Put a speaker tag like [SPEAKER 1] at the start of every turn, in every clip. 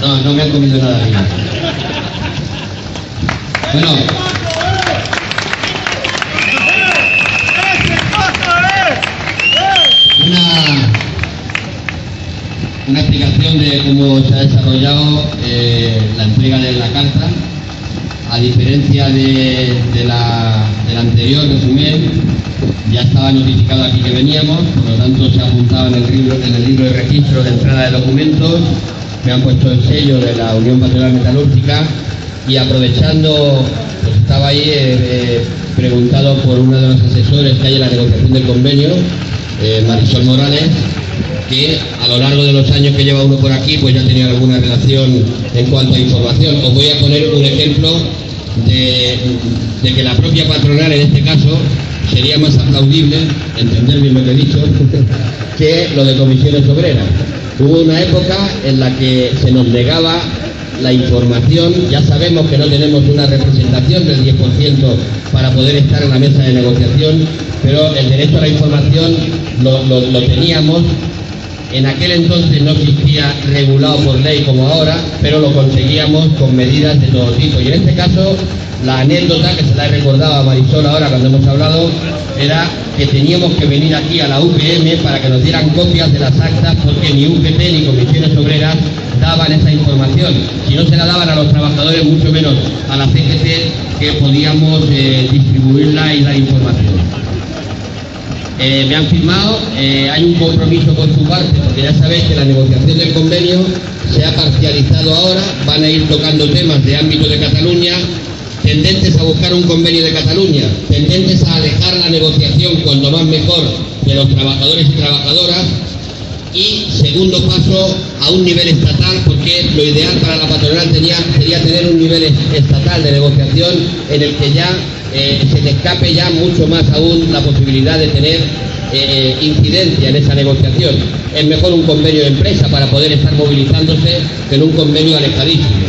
[SPEAKER 1] No, no me han comido nada bien. Bueno, una, una explicación de cómo se ha desarrollado eh, la entrega de la carta. A diferencia de, de la, del anterior resumen, ya estaba notificado aquí que veníamos, por lo tanto se ha apuntado en el libro, en el libro de registro de entrada de documentos, me han puesto el sello de la Unión Patronal Metalúrgica y aprovechando, pues estaba ahí eh, eh, preguntado por uno de los asesores que hay en la negociación del convenio, eh, Marisol Morales, que a lo largo de los años que lleva uno por aquí, pues ya tenía alguna relación en cuanto a información. Os voy a poner un ejemplo de, de que la propia patronal, en este caso, sería más aplaudible, entender bien lo que he dicho, que lo de comisiones obreras. Hubo una época en la que se nos negaba la información, ya sabemos que no tenemos una representación del 10% para poder estar en la mesa de negociación, pero el derecho a la información lo, lo- lo teníamos. En aquel entonces no existía regulado por ley como ahora, pero lo conseguíamos con medidas de todo tipo. Y en este caso, la anécdota que se la he recordado a Marisol ahora cuando hemos hablado era que teníamos que venir aquí a la UPM para que nos dieran copias de las actas porque ni UGT ni comisiones obreras daban esa información. Si no se la daban a los trabajadores, mucho menos a la CGT que podíamos eh, distribuirla y dar información. Eh, me han firmado, eh, hay un compromiso por su parte, porque ya sabéis que la negociación del convenio se ha parcializado ahora, van a ir tocando temas de ámbito de Cataluña, tendentes a buscar un convenio de Cataluña, tendentes a alejar la negociación cuanto más mejor de los trabajadores y trabajadoras, y segundo paso a un nivel estatal porque lo ideal para la patronal sería tener un nivel es- estatal de negociación en el que ya eh, se le escape ya mucho más aún la posibilidad de tener eh, incidencia en esa negociación. Es mejor un convenio de empresa para poder estar movilizándose que en un convenio alejadísimo.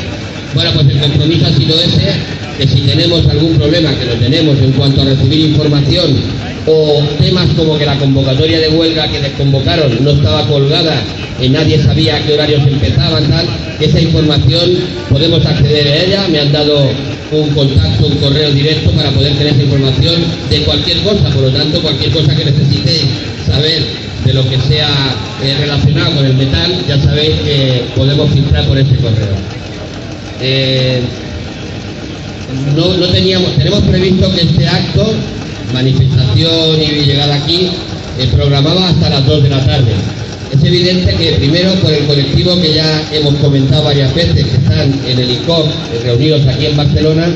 [SPEAKER 1] Bueno, pues el compromiso ha sido ese, que si tenemos algún problema, que lo tenemos en cuanto a recibir información o temas como que la convocatoria de huelga que desconvocaron no estaba colgada y nadie sabía a qué horarios empezaban, tal, esa información podemos acceder a ella, me han dado un contacto, un correo directo para poder tener esa información de cualquier cosa, por lo tanto cualquier cosa que necesitéis saber de lo que sea eh, relacionado con el metal, ya sabéis que podemos filtrar por ese correo. Eh, no, no teníamos, tenemos previsto que este acto, manifestación y llegada aquí, eh, programaba hasta las 2 de la tarde. Es evidente que primero por el colectivo que ya hemos comentado varias veces, que están en el ICOP, eh, reunidos aquí en Barcelona,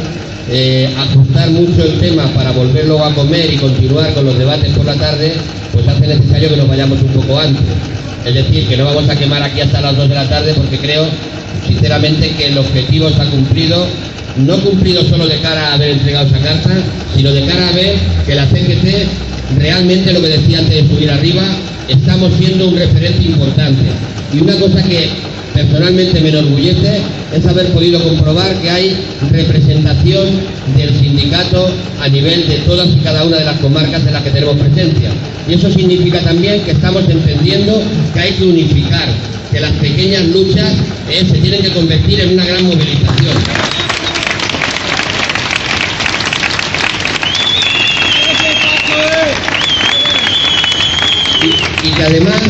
[SPEAKER 1] eh, ajustar mucho el tema para volver luego a comer y continuar con los debates por la tarde, pues hace necesario que nos vayamos un poco antes. Es decir, que no vamos a quemar aquí hasta las 2 de la tarde porque creo, sinceramente, que el objetivo se ha cumplido, no cumplido solo de cara a haber entregado esa carta, sino de cara a ver que la CGT realmente, lo que decía antes de subir arriba, estamos siendo un referente importante. Y una cosa que personalmente me enorgullece es haber podido comprobar que hay representación del sindicato a nivel de todas y cada una de las comarcas en las que tenemos presencia. Y eso significa también que estamos entendiendo que hay que unificar, que las pequeñas luchas eh, se tienen que convertir en una gran movilización. y, y que además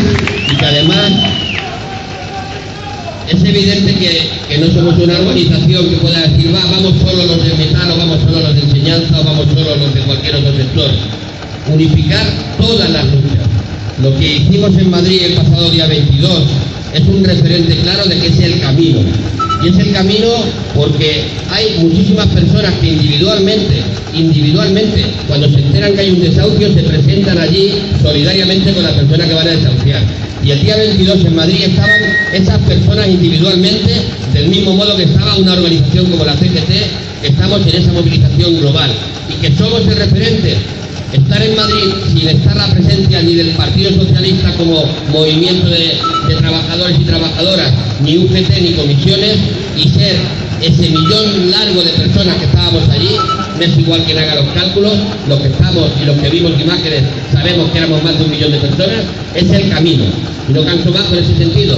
[SPEAKER 1] y que además es evidente que, que no somos una organización que pueda decir va, vamos solo los de metal o vamos solo los de enseñanza o vamos solo los de cualquier otro sector unificar todas las luchas. Lo que hicimos en Madrid el pasado día 22 es un referente claro de que es el camino y es el camino porque hay muchísimas personas que individualmente, individualmente, cuando se enteran que hay un desahucio, se presentan allí solidariamente con la persona que van a desahuciar. Y el día 22 en Madrid estaban esas personas individualmente, del mismo modo que estaba una organización como la CGT, estamos en esa movilización global y que somos el referente estar en Madrid sin estar la presencia ni del Partido Socialista como movimiento de, trabajadores y trabajadoras, ni UGT ni comisiones, y ser ese millón largo de personas que estábamos allí, no es igual quien haga los cálculos, los que estamos y los que vimos imágenes sabemos que éramos más de un millón de personas, es el camino. Y no canso más en ese sentido.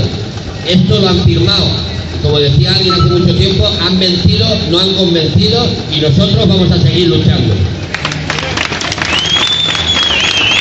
[SPEAKER 1] Esto lo han firmado como decía alguien hace mucho tiempo, han vencido, no han convencido y nosotros vamos a seguir luchando.